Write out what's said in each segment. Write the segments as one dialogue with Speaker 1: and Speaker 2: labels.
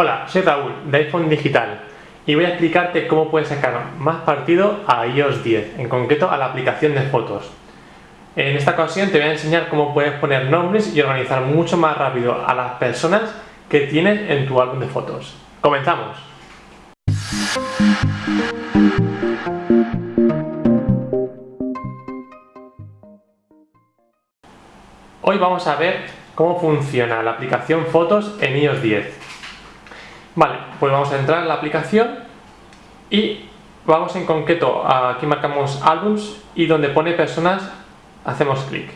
Speaker 1: Hola, soy Raúl de iPhone Digital y voy a explicarte cómo puedes sacar más partido a iOS 10, en concreto a la aplicación de fotos. En esta ocasión te voy a enseñar cómo puedes poner nombres y organizar mucho más rápido a las personas que tienes en tu álbum de fotos. ¡Comenzamos! Hoy vamos a ver cómo funciona la aplicación Fotos en iOS 10. Vale, pues vamos a entrar en la aplicación y vamos en concreto, aquí marcamos Albums y donde pone personas hacemos clic.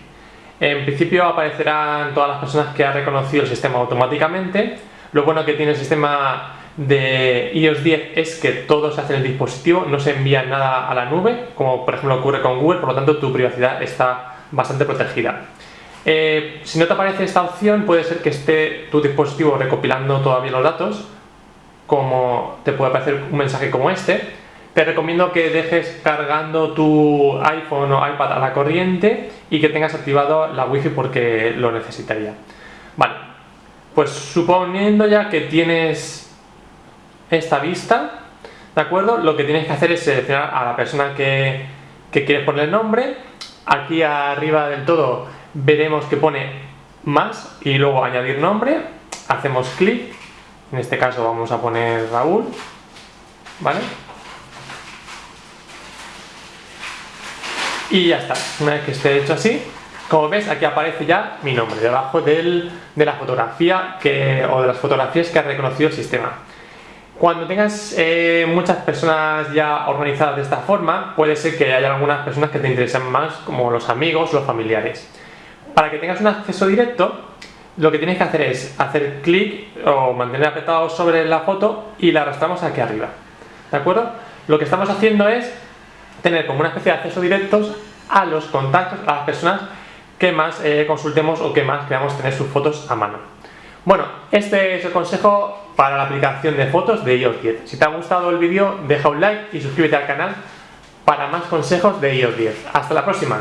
Speaker 1: En principio aparecerán todas las personas que ha reconocido el sistema automáticamente. Lo bueno que tiene el sistema de iOS 10 es que todo se hace en el dispositivo, no se envía nada a la nube, como por ejemplo ocurre con Google, por lo tanto tu privacidad está bastante protegida. Eh, si no te aparece esta opción, puede ser que esté tu dispositivo recopilando todavía los datos, como te puede aparecer un mensaje como este. Te recomiendo que dejes cargando tu iPhone o iPad a la corriente y que tengas activado la Wi-Fi porque lo necesitaría. Vale, pues suponiendo ya que tienes esta vista, ¿de acuerdo? Lo que tienes que hacer es seleccionar a la persona que, que quieres poner el nombre. Aquí arriba del todo veremos que pone más y luego añadir nombre, hacemos clic, en este caso vamos a poner Raúl, ¿vale? Y ya está, una vez que esté hecho así, como ves aquí aparece ya mi nombre, debajo de la fotografía o de las fotografías que ha reconocido el sistema. Cuando tengas eh, muchas personas ya organizadas de esta forma, puede ser que haya algunas personas que te interesen más, como los amigos o los familiares para que tengas un acceso directo, lo que tienes que hacer es hacer clic o mantener apretado sobre la foto y la arrastramos aquí arriba. ¿De acuerdo? Lo que estamos haciendo es tener como una especie de acceso directos a los contactos, a las personas que más eh, consultemos o que más queramos tener sus fotos a mano. Bueno, este es el consejo para la aplicación de fotos de iOS 10. Si te ha gustado el vídeo, deja un like y suscríbete al canal para más consejos de iOS 10. Hasta la próxima.